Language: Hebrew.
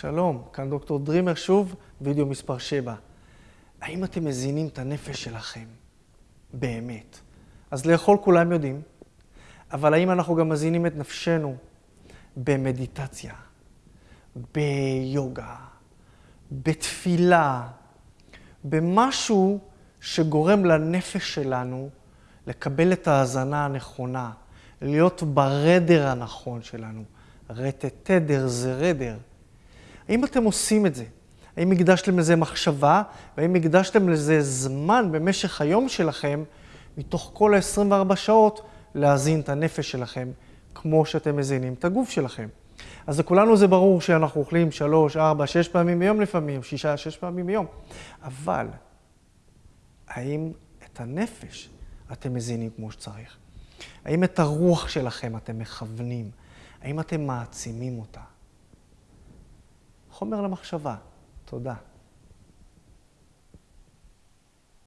שלום, כאן דוקטור דרימר שוב, וידאו מספר 7. האם אתם מזינים את הנפש שלכם? באמת. אז לאכול כולם יודעים, אבל האם אנחנו גם מזינים את נפשנו במדיטציה, ביוגה, בתפילה, במשהו שגורם לנפש שלנו לקבל את ההאזנה הנכונה, להיות ברדר הנכון שלנו. רטט תדר זה רדר. האם אתם עושים את זה? האם הקדשתם לזה מחשבה? והאם הקדשתם לזה זמן במשך היום שלכם, מתוך כל ה-24 שעות, להזין את הנפש שלכם, כמו שאתם מזינים את הגוף שלכם? אז לכולנו זה ברור שאנחנו אוכלים שלוש, ארבע, שש פעמים ביום לפעמים, שישה, שש פעמים ביום. אבל, האם את הנפש אתם מזינים כמו שצריך? האם את הרוח שלכם אתם מכוונים? האם אתם מעצימים אותה? חומר למחשבה. תודה.